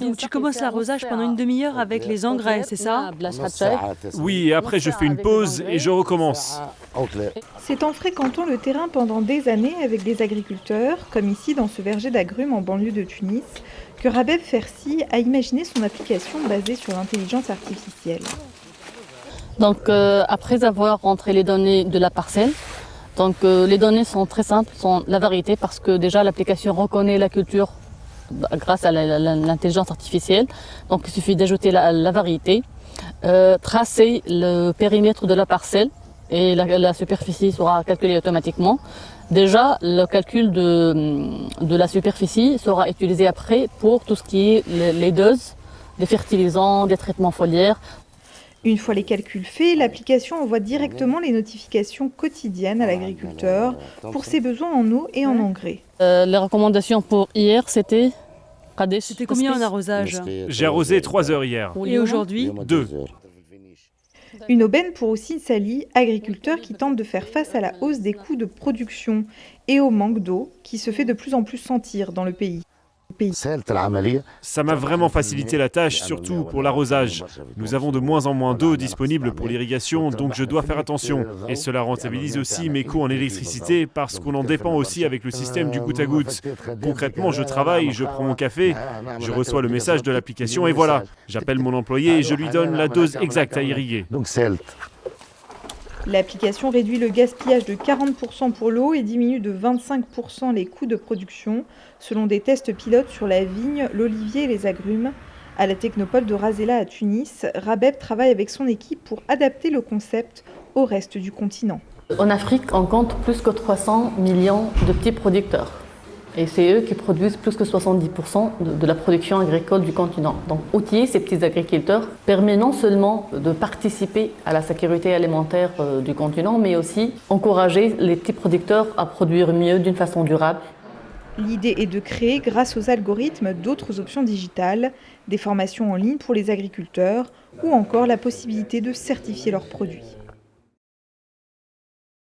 Donc tu commences l'arrosage pendant une demi-heure avec les engrais, c'est ça Oui, et après je fais une pause et je recommence. C'est en fréquentant le terrain pendant des années avec des agriculteurs, comme ici dans ce verger d'agrumes en banlieue de Tunis, que Rabeb Fersi a imaginé son application basée sur l'intelligence artificielle. Donc euh, après avoir rentré les données de la parcelle, donc euh, les données sont très simples, sont la variété parce que déjà l'application reconnaît la culture grâce à l'intelligence artificielle. Donc il suffit d'ajouter la, variété, euh, tracer le périmètre de la parcelle et la, superficie sera calculée automatiquement. Déjà, le calcul de, de, la superficie sera utilisé après pour tout ce qui est les doses, des fertilisants, des traitements foliaires. Une fois les calculs faits, l'application envoie directement les notifications quotidiennes à l'agriculteur pour ses besoins en eau et en engrais. Euh, les recommandations pour hier, c'était C'était combien en arrosage J'ai arrosé 3 heures hier. Et aujourd'hui 2. Une aubaine pour aussi Sali, agriculteur qui tente de faire face à la hausse des coûts de production et au manque d'eau qui se fait de plus en plus sentir dans le pays. Ça m'a vraiment facilité la tâche, surtout pour l'arrosage. Nous avons de moins en moins d'eau disponible pour l'irrigation, donc je dois faire attention. Et cela rentabilise aussi mes coûts en électricité parce qu'on en dépend aussi avec le système du goutte à goutte. Concrètement, je travaille, je prends mon café, je reçois le message de l'application et voilà, j'appelle mon employé et je lui donne la dose exacte à irriguer. L'application réduit le gaspillage de 40% pour l'eau et diminue de 25% les coûts de production, selon des tests pilotes sur la vigne, l'olivier et les agrumes. À la technopole de Razela à Tunis, Rabeb travaille avec son équipe pour adapter le concept au reste du continent. En Afrique, on compte plus que 300 millions de petits producteurs. Et c'est eux qui produisent plus que 70% de, la production agricole du continent. Donc outiller ces petits agriculteurs permet non seulement de participer à la sécurité alimentaire euh, du continent, mais aussi encourager les petits producteurs à produire mieux d'une façon durable. L'idée est de créer, grâce aux algorithmes, d'autres options digitales, des formations en ligne pour les agriculteurs ou encore la possibilité de certifier leurs produits.